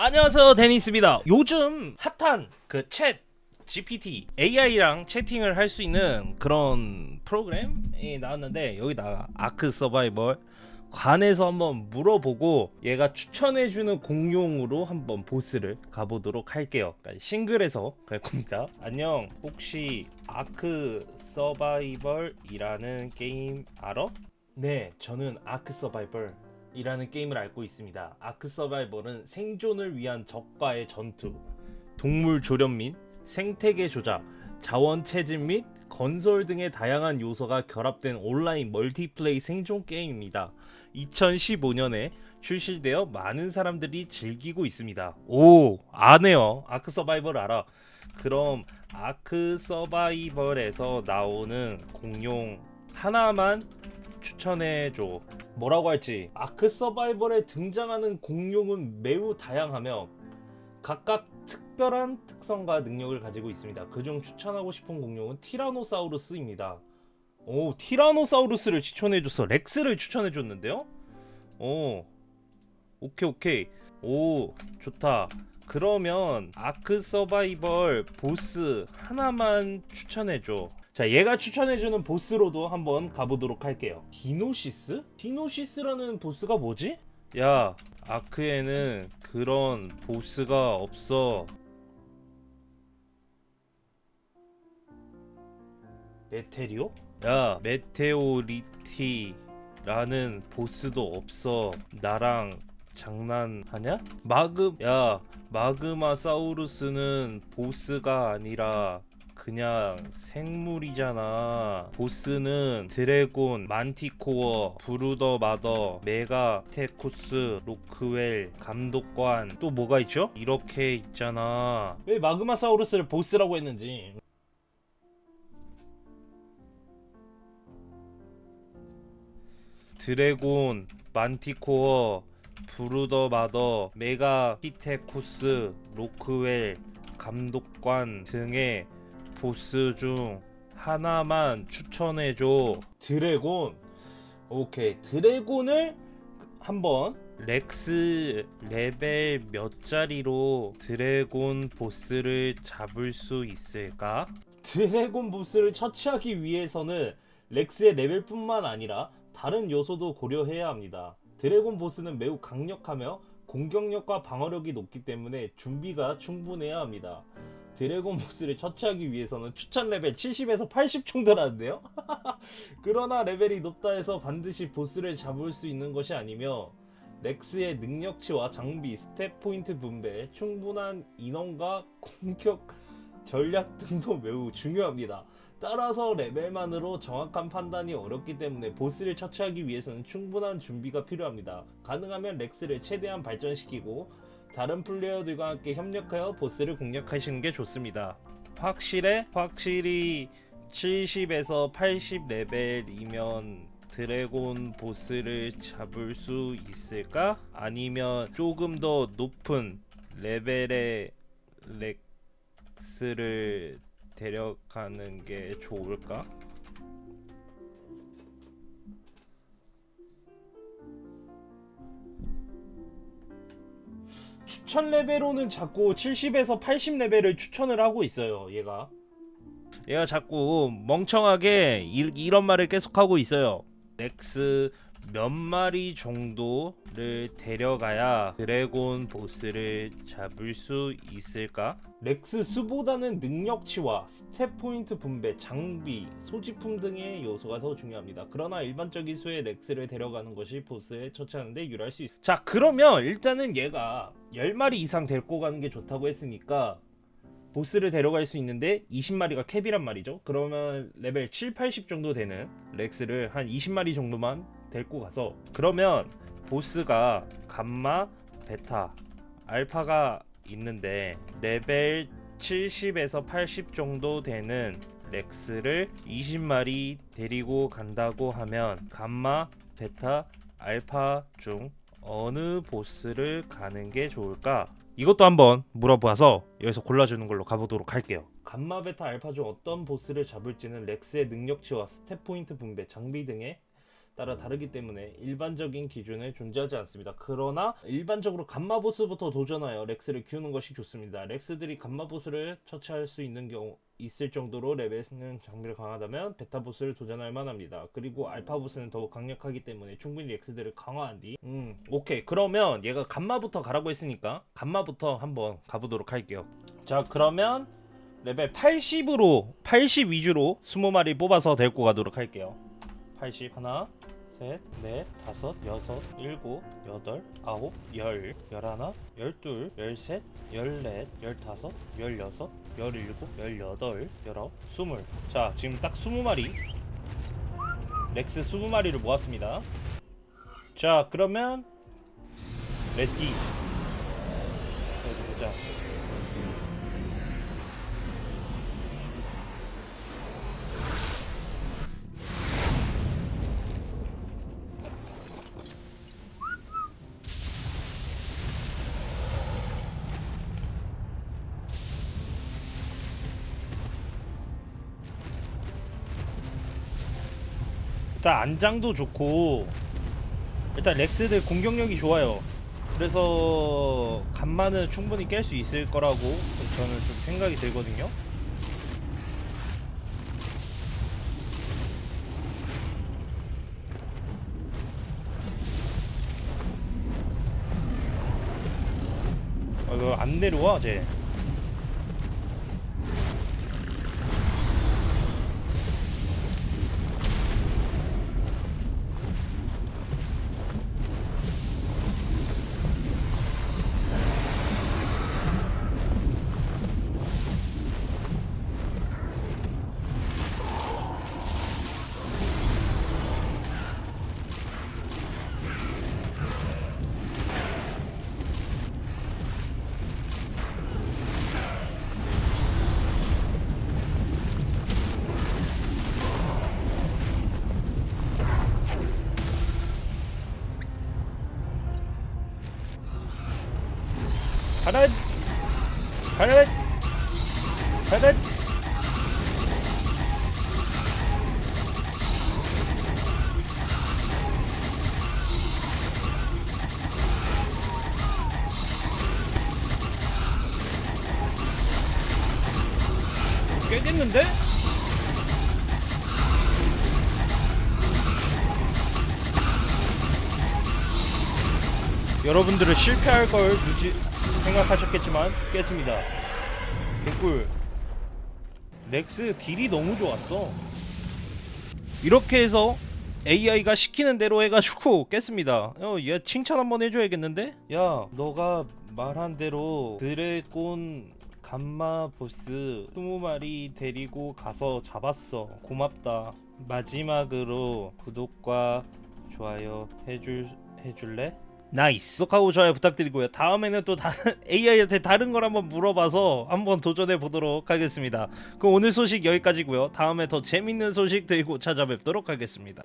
안녕하세요 데니스입니다. 요즘 핫한 그 챗 GPT AI랑 채팅을 할 수 있는 그런 프로그램이 나왔는데 여기다가 아크 서바이벌 관에서 한번 물어보고 얘가 추천해주는 공룡으로 한번 보스를 가보도록 할게요. 그러니까 싱글에서 갈 겁니다. 안녕. 혹시 아크 서바이벌이라는 게임 알아? 네 저는 아크 서바이벌 이라는 게임을 알고 있습니다. 아크 서바이벌은 생존을 위한 적과의 전투, 동물 조련 및 생태계 조작, 자원 채집 및 건설 등의 다양한 요소가 결합된 온라인 멀티플레이 생존 게임입니다. 2015년에 출시되어 많은 사람들이 즐기고 있습니다. 오, 아네요. 아크 서바이벌 알아. 그럼 아크 서바이벌에서 나오는 공룡 하나만 추천해줘. 뭐라고 할지 아크 서바이벌에 등장하는 공룡은 매우 다양하며 각각 특별한 특성과 능력을 가지고 있습니다. 그중 추천하고 싶은 공룡은 티라노사우루스입니다. 오 티라노사우루스를 추천해줬어. 렉스를 추천해줬는데요. 오 오케이 오케이 오 좋다. 그러면 아크 서바이벌 보스 하나만 추천해줘. 자 얘가 추천해주는 보스로도 한번 가보도록 할게요 디노시스? 디노시스라는 보스가 뭐지? 야 아크에는 그런 보스가 없어 메테리오? 야 메테오리티라는 보스도 없어 나랑 장난하냐? 마그 야 마그마사우루스는 보스가 아니라 그냥 생물이잖아. 보스는 드래곤, 만티코어, 브루드 마더, 메가피테쿠스, 로크웰, 감독관. 또 뭐가 있죠? 이렇게 있잖아. 왜 마그마사우루스를 보스라고 했는지. 드래곤, 만티코어, 브루드 마더, 메가피테쿠스, 로크웰, 감독관 등의 보스 중 하나만 추천해줘. 드래곤. 오케이. 드래곤을 한번 렉스 레벨 몇 짜리로 드래곤 보스를 잡을 수 있을까? 드래곤 보스를 처치하기 위해서는 렉스의 레벨뿐만 아니라 다른 요소도 고려해야 합니다. 드래곤 보스는 매우 강력하며 공격력과 방어력이 높기 때문에 준비가 충분해야 합니다 드래곤 보스를 처치하기 위해서는 추천 레벨 70에서 80 정도라는데요? 그러나 레벨이 높다 해서 반드시 보스를 잡을 수 있는 것이 아니며 렉스의 능력치와 장비, 스탯 포인트 분배, 충분한 인원과 공격 전략 등도 매우 중요합니다. 따라서 레벨만으로 정확한 판단이 어렵기 때문에 보스를 처치하기 위해서는 충분한 준비가 필요합니다. 가능하면 렉스를 최대한 발전시키고 다른 플레이어들과 함께 협력하여 보스를 공략하시는 게 좋습니다. 확실해? 확실히 70에서 80 레벨이면 드래곤 보스를 잡을 수 있을까? 아니면 조금 더 높은 레벨의 렉스를 데려가는 게 좋을까? 추천 레벨로는 자꾸 70에서 80 레벨을 추천을 하고 있어요 얘가. 얘가 자꾸 멍청하게 이, 이런 말을 계속하고 있어요. 렉스 몇 마리 정도를 데려가야 드래곤 보스를 잡을 수 있을까? 렉스 수보다는 능력치와 스탯 포인트 분배, 장비, 소지품 등의 요소가 더 중요합니다. 그러나 일반적인 수의 렉스를 데려가는 것이 보스에 처치하는 데 유리할 수 있습니다. 자 그러면 일단은 얘가 10마리 이상 데리고 가는 게 좋다고 했으니까 보스를 데려갈 수 있는데 20마리가 cap이란 말이죠 그러면 레벨 7, 80 정도 되는 렉스를 한 20마리 정도만 데리고 가서 그러면 보스가 감마, 베타, 알파가 있는데 레벨 70에서 80 정도 되는 렉스를 20마리 데리고 간다고 하면 감마, 베타, 알파 중 어느 보스를 가는 게 좋을까? 이것도 한번 물어봐서 여기서 골라주는 걸로 가보도록 할게요 감마 베타 알파 중 어떤 보스를 잡을지는 렉스의 능력치와 stat 포인트 분배, 장비 등의 따라 다르기 때문에 일반적인 기준이 존재하지 않습니다. 그러나 일반적으로 감마 보스부터 도전하여 렉스를 키우는 것이 좋습니다. 렉스들이 감마 보스를 처치할 수 있는 경우 있을 정도로 레벨과 장비가 강하다면 베타 보스를 도전할 만합니다. 그리고 알파 보스는 더욱 강력하기 때문에 충분히 렉스들을 강화한 뒤 음, 오케이. 그러면 얘가 감마부터 가라고 했으니까 감마부터 한번 가보도록 할게요. 자, 그러면 레벨 80으로 80 위주로 20마리 뽑아서 데리고 가도록 할게요. 80 하나, 셋, 넷, 다섯, 여섯, 일곱, 여덟, 아홉, 열, 열하나, 열둘, 열셋, 열넷, 열다섯, 열여섯, 열일곱, 열여덟, 열아홉, 스물. 자, 지금 딱 20마리. 렉스 20마리를 모았습니다. 자, 그러면 ready. 보자. 일단 안장도 좋고 일단 렉스들 공격력이 좋아요. 그래서 간만은 충분히 깰 수 있을 거라고 저는 좀 생각이 들거든요. 아, 안 내려와 쟤. 가라 가라 가라 깨겠는데? 여러분들은 실패할 걸 누지 생각하셨겠지만 깼습니다. 개꿀. 렉스 딜이 너무 좋았어. 이렇게 해서 AI가 시키는 대로 해가지고 깼습니다. 어, 얘 칭찬 한번 해줘야겠는데? 야, 너가 말한 대로 드래곤 감마 보스 20마리 데리고 가서 잡았어. 고맙다. 마지막으로 구독과 좋아요 해줄 해줄래? nice. 구독하고 좋아요 부탁드리고요. 다음에는 또 다른 AI한테 다른 걸 한번 물어봐서 한번 도전해 보도록 하겠습니다. 그럼 오늘 소식 여기까지고요. 다음에 더 재밌는 소식 들고 찾아뵙도록 하겠습니다.